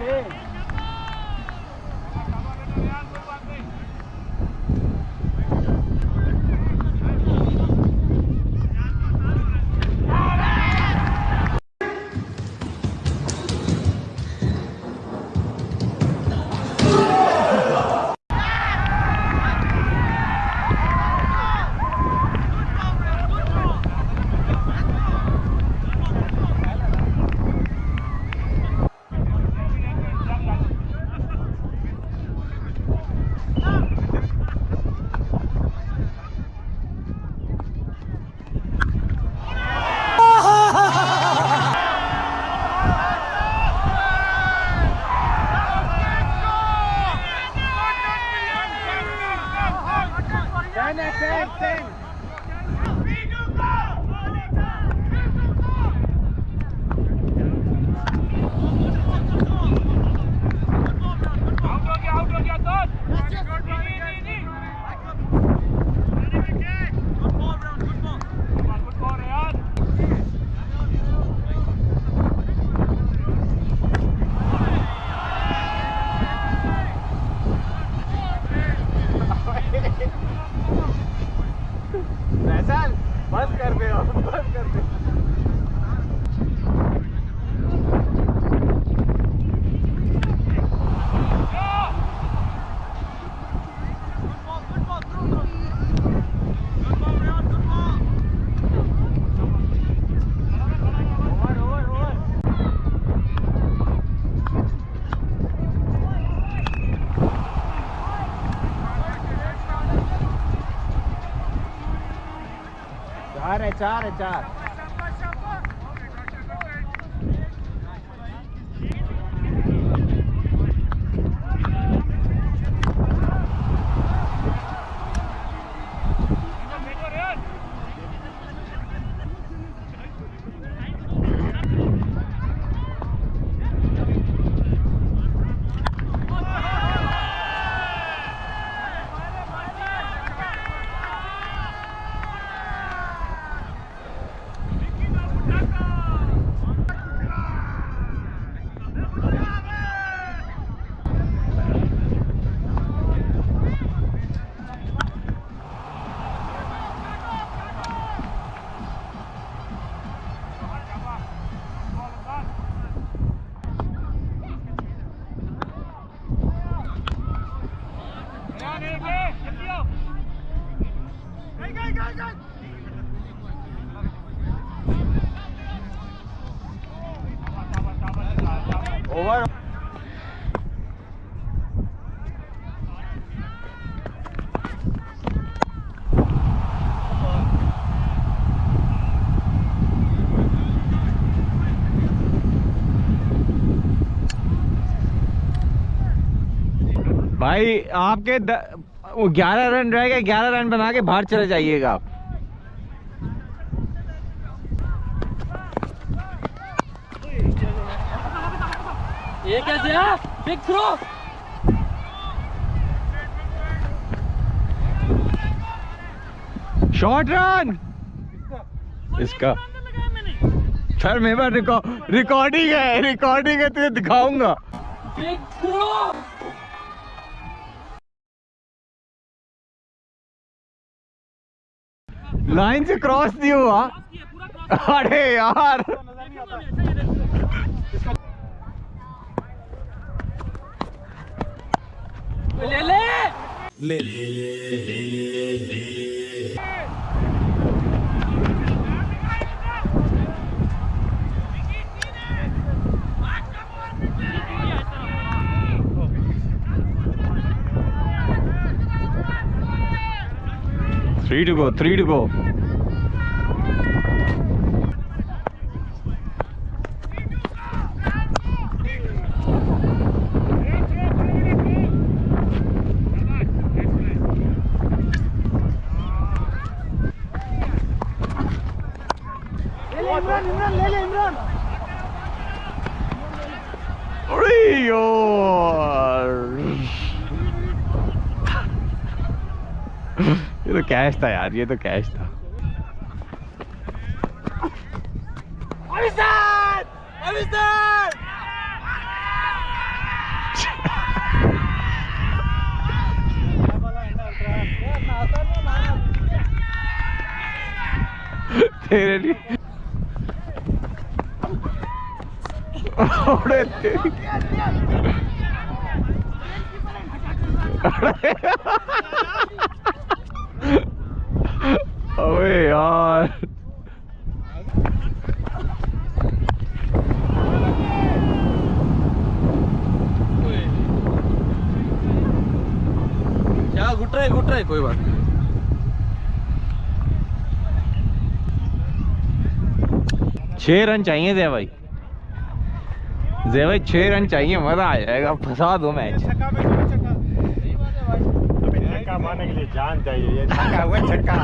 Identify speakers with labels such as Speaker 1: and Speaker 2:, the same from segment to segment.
Speaker 1: Okay. Sana sen sen. चार है चार है चार ओवर भाई, आपके ग्यारह रन रह गए, ग्यारह रन बना के बाहर चले जाइएगा आप।
Speaker 2: ये कैसे है? बिग थ्रो
Speaker 1: शॉर्ट रन इसका। सर मेरे पास रिकॉर्ड रिकॉर्डिंग है रिकॉर्डिंग है तुझे दिखाऊँगा।
Speaker 2: बिग थ्रो
Speaker 1: लाइन से क्रॉस नहीं हुआ। अरे यार।
Speaker 2: Three to
Speaker 1: go, three to go. Go three to go अरे यार ये तो कैश था यार ये तो कैश था तेरे लिए अरे अबे यार।
Speaker 3: क्या घुट रहा घुट रहा कोई बात नहीं।
Speaker 1: छह रन चाहिए जय भाई। जय भाई छह रन चाहिए मजा आ जाएगा फंसा दो मैच
Speaker 4: छक्का मारने के लिए जान चाहिए ये छक्का हुआ छक्का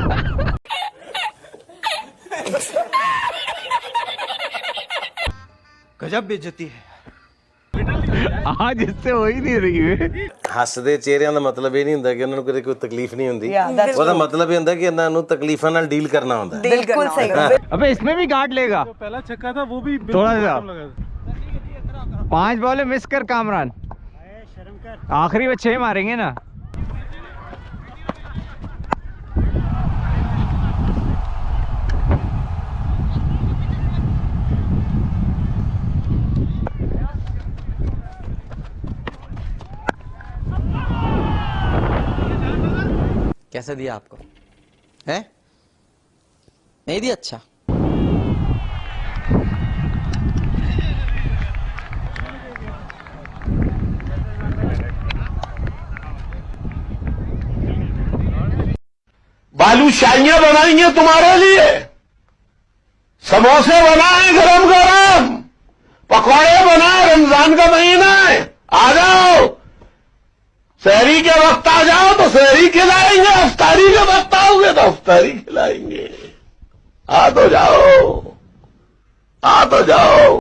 Speaker 3: गजब बेइज्जती है
Speaker 1: आज इससे हो ही नहीं रही है
Speaker 5: ਹੱਸਦੇ ਚਿਹਰਿਆਂ ਦਾ ਮਤਲਬ ਇਹ ਨਹੀਂ ਹੁੰਦਾ ਕਿ ਉਹਨਾਂ ਨੂੰ ਕਦੇ ਕੋਈ ਤਕਲੀਫ ਨਹੀਂ ਹੁੰਦੀ ਉਹਦਾ ਮਤਲਬ ਇਹ ਹੁੰਦਾ ਕਿ ਇਹਨਾਂ ਨੂੰ ਤਕਲੀਫਾਂ ਨਾਲ ਡੀਲ ਕਰਨਾ ਹੁੰਦਾ ਹੈ।
Speaker 6: बिल्कुल सही
Speaker 1: अबे इसमें भी काट लेगा
Speaker 4: पहला छक्का था वो भी
Speaker 1: थोड़ा सा पाँच बॉल मिस कर कामरान। आखिरी में छह मारेंगे ना।
Speaker 3: कैसे दिया आपको? है? नहीं दिया? अच्छा।
Speaker 7: बालूशाहियाँ बनाई हैं तुम्हारे लिए। समोसे बनाए गरम गरम। पकौड़े बनाए, रमज़ान का महीना है। आ जाओ। शहरी के वक्त आ जाओ तो शहरी खिलाएँगे, अफ्तारी के वक्त आओगे तो अफ्तारी खिलाएँगे। आ तो जाओ। आ तो जाओ।